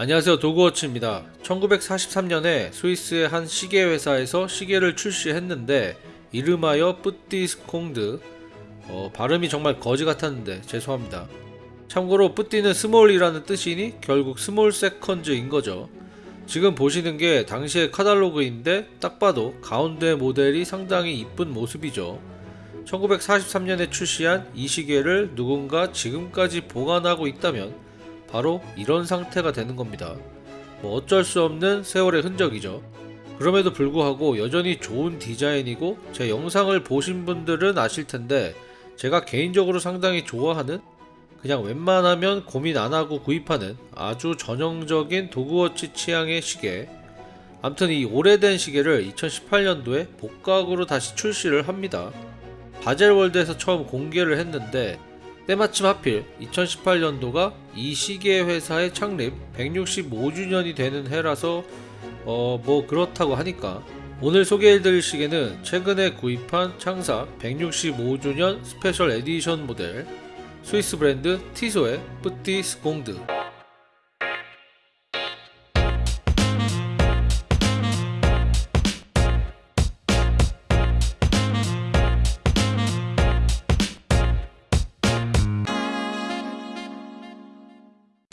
안녕하세요. 도그워치입니다. 1943년에 스위스의 한 시계 회사에서 시계를 출시했는데 이름하여 Petite Seconde. 어, 발음이 정말 거지 같았는데 죄송합니다. 참고로 petite는 small이라는 뜻이니 결국 small seconds인 거죠. 지금 보시는 게 당시의 카탈로그인데 딱 봐도 가운데 모델이 상당히 이쁜 모습이죠. 1943년에 출시한 이 시계를 누군가 지금까지 보관하고 있다면 바로 이런 상태가 되는 겁니다. 뭐 어쩔 수 없는 세월의 흔적이죠. 그럼에도 불구하고 여전히 좋은 디자인이고 제 영상을 보신 분들은 아실 텐데 제가 개인적으로 상당히 좋아하는 그냥 웬만하면 고민 안 하고 구입하는 아주 전형적인 도그워치 취향의 시계. 암튼 이 오래된 시계를 2018년도에 복각으로 다시 출시를 합니다. 바젤월드에서 처음 공개를 했는데 때마침 하필 2018년도가 이 시계 회사의 창립 165주년이 되는 해라서 어 뭐 그렇다고 하니까. 오늘 소개해드릴 시계는 최근에 구입한 창사 165주년 special edition 모델 스위스 브랜드 티소의 Petite Seconde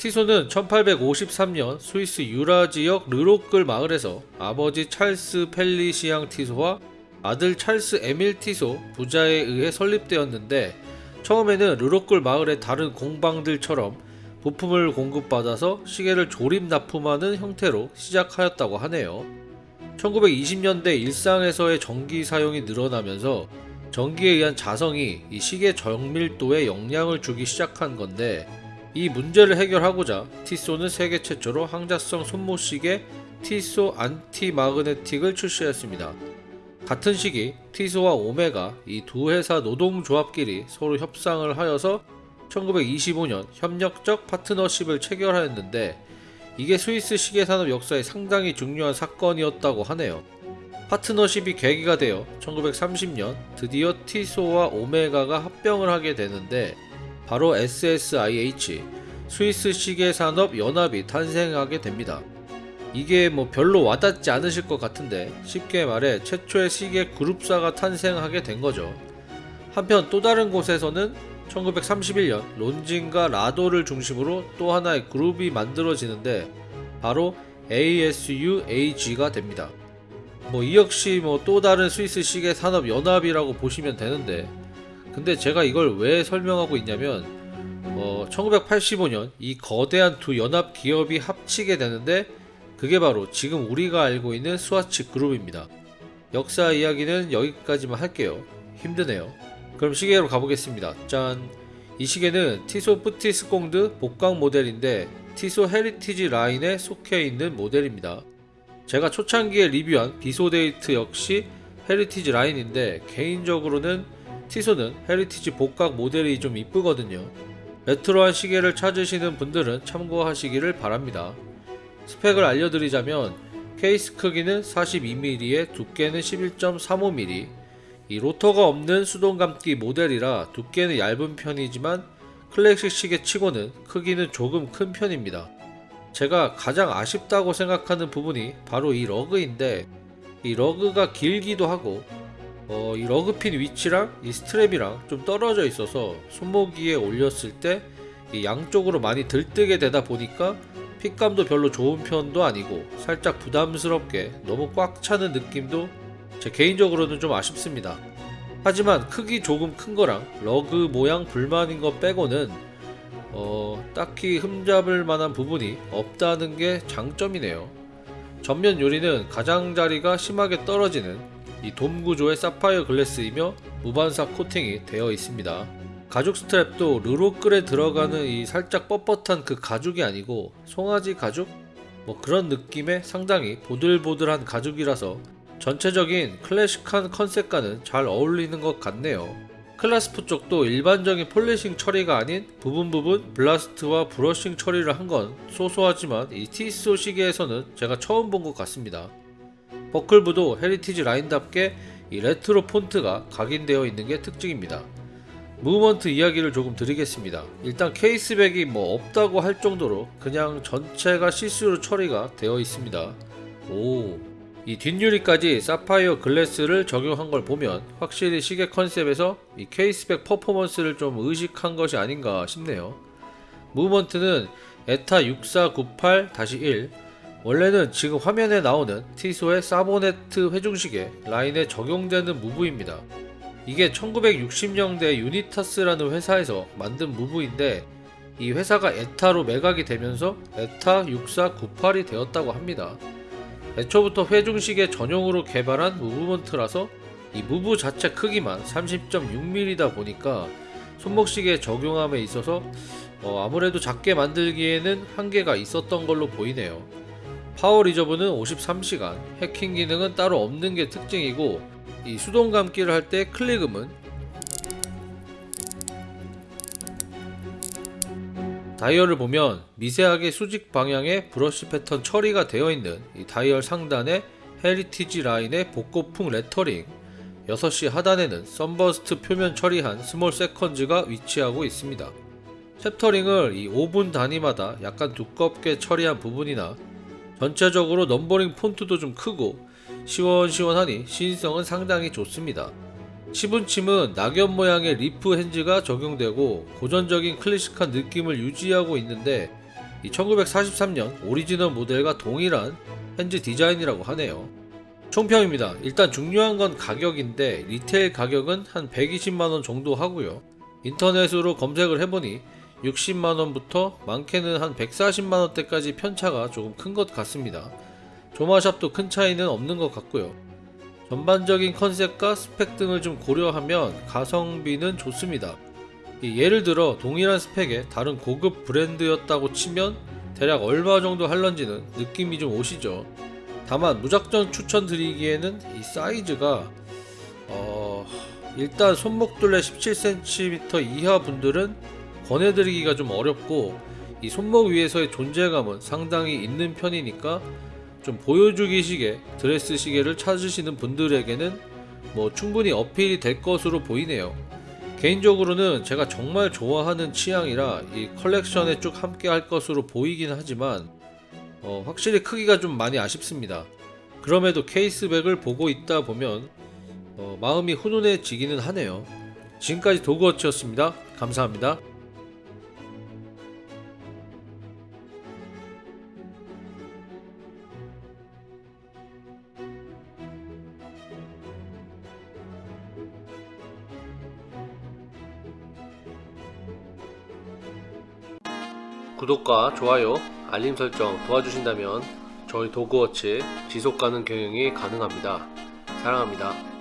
티소는 1853년 스위스 유라 지역 르로끌 마을에서 아버지 찰스 펠리시앙 티소와 아들 찰스 에밀 티소 부자에 의해 설립되었는데 처음에는 르로끌 마을의 다른 공방들처럼 부품을 공급받아서 시계를 조립 납품하는 형태로 시작하였다고 하네요. 1920년대 일상에서의 전기 사용이 늘어나면서 전기에 의한 자성이 이 시계 정밀도에 영향을 주기 시작한 건데 이 문제를 해결하고자 티소는 세계 최초로 항자성 손모시계 티소 안티마그네틱을 출시했습니다. 같은 시기 티소와 오메가 이 두 회사 노동조합끼리 서로 협상을 하여서 1925년 협력적 파트너십을 체결하였는데 이게 스위스 시계산업 역사에 상당히 중요한 사건이었다고 하네요. 파트너십이 계기가 되어 1930년 드디어 티소와 오메가가 합병을 하게 되는데 바로 SSIH 스위스 시계 산업 연합이 탄생하게 됩니다. 이게 뭐 별로 와닿지 않으실 것 같은데 쉽게 말해 최초의 시계 그룹사가 탄생하게 된 거죠. 한편 또 다른 곳에서는 1931년 론진과 라도를 중심으로 또 하나의 그룹이 만들어지는데 바로 ASUAG가 됩니다. 뭐 이 역시 뭐 또 다른 스위스 시계 산업 연합이라고 보시면 되는데 근데 제가 이걸 왜 설명하고 있냐면 어, 1985년 이 거대한 두 연합 기업이 합치게 되는데 그게 바로 지금 우리가 알고 있는 스와치 그룹입니다. 역사 이야기는 여기까지만 할게요. 힘드네요. 그럼 시계로 가보겠습니다. 짠! 이 시계는 티소 Petite Seconde 복각 모델인데 티소 Heritage 라인에 속해 있는 모델입니다. 제가 초창기에 리뷰한 비소데이트 역시 heritage 라인인데 개인적으로는 Tissot는 heritage 복각 모델이 좀 이쁘거든요. 레트로한 시계를 찾으시는 분들은 참고하시기를 바랍니다. 스펙을 알려드리자면 케이스 크기는 42mm에 두께는 11.35mm 이 로터가 없는 수동 감기 모델이라 두께는 얇은 편이지만 클래식 시계 치고는 크기는 조금 큰 편입니다. 제가 가장 아쉽다고 생각하는 부분이 바로 이 lug인데 이 lug가 길기도 하고 어, 이 lug pin 위치랑 이 strap이랑 좀 떨어져 있어서 손목 위에 올렸을 때 양쪽으로 많이 들뜨게 되다 보니까 fit감도 별로 좋은 편도 아니고 살짝 부담스럽게 너무 꽉 차는 느낌도 제 개인적으로는 좀 아쉽습니다. 하지만 크기 조금 큰 거랑 lug 모양 불만인 거 빼고는 어, 딱히 흠잡을 만한 부분이 없다는 게 장점이네요. 전면 유리는 가장자리가 심하게 떨어지는 이 돔 구조의 sapphire glass이며 무반사 코팅이 되어 있습니다. 가죽 strap도 Le Locle에 들어가는 이 살짝 뻣뻣한 그 가죽이 아니고 송아지 가죽? 뭐 그런 느낌의 상당히 보들보들한 가죽이라서 전체적인 클래식한 컨셉과는 잘 어울리는 것 같네요. clasp 쪽도 일반적인 polishing 처리가 아닌 부분 부분 blast와 brushing 처리를 한 건 소소하지만 이 Tissot 시계에서는 제가 처음 본 것 같습니다. 버클부도 heritage 라인답게 이 레트로 폰트가 각인되어 있는 게 특징입니다. movement 이야기를 조금 드리겠습니다. 일단 case back이 뭐 없다고 할 정도로 그냥 전체가 시스루 처리가 되어 있습니다. 오, 이 뒷유리까지 sapphire glass를 적용한 걸 보면 확실히 시계 컨셉에서 이 case back 퍼포먼스를 좀 의식한 것이 아닌가 싶네요. movement는 ETA 6498-1 원래는 지금 화면에 나오는 티소의 사보네트 회중시계 라인에 적용되는 무브입니다. 이게 1960년대 유니타스라는 회사에서 만든 무브인데 이 회사가 에타로 매각이 되면서 에타 6498이 되었다고 합니다. 애초부터 회중시계 전용으로 개발한 무브먼트라서 이 무브 자체 크기만 30.6mm다 보니까 손목시계에 적용함에 있어서 어, 아무래도 작게 만들기에는 한계가 있었던 걸로 보이네요. power reserve는 53시간, 해킹 기능은 따로 없는 게 특징이고 이 수동 감기를 할 때 클릭음은 다이얼을 보면 미세하게 수직 방향의 브러쉬 패턴 처리가 되어 있는 이 다이얼 상단에 heritage 라인의 복고풍 레터링 6시 하단에는 sunburst 표면 처리한 small seconds가 위치하고 있습니다. chapter ring을 이 5분 단위마다 약간 두껍게 처리한 부분이나 전체적으로 numbering 폰트도 좀 크고 시원시원하니 시인성은 상당히 좋습니다. 시분침은 낙엽 모양의 leaf hands가 적용되고 고전적인 클래식한 느낌을 유지하고 있는데 이 1943년 오리지널 모델과 동일한 hands 디자인이라고 하네요. 총평입니다. 일단 중요한 건 가격인데 retail 가격은 한 120만원 정도 하고요. 인터넷으로 검색을 해보니 60만원부터 많게는 한 140만원대까지 편차가 조금 큰 것 같습니다. 조마샵도 큰 차이는 없는 것 같고요. 전반적인 컨셉과 스펙 등을 좀 고려하면 가성비는 좋습니다. 이 예를 들어 동일한 스펙의 다른 고급 브랜드였다고 치면 대략 얼마 정도 할런지는 느낌이 좀 오시죠. 다만 무작정 추천드리기에는 이 사이즈가 어... 일단 손목둘레 17cm 이하 분들은 권해드리기가 좀 어렵고 이 손목 위에서의 존재감은 상당히 있는 편이니까 좀 보여주기 시계, 드레스 시계를 찾으시는 분들에게는 뭐 충분히 어필이 될 것으로 보이네요. 개인적으로는 제가 정말 좋아하는 취향이라 이 컬렉션에 쭉 함께 할 것으로 보이긴 하지만 어, 확실히 크기가 좀 많이 아쉽습니다. 그럼에도 케이스백을 보고 있다 보면 어, 마음이 훈훈해지기는 하네요. 지금까지 도그워치였습니다. 감사합니다. 구독과 좋아요, 알림 설정 도와주신다면 저희 도그워치 지속가능 경영이 가능합니다. 사랑합니다.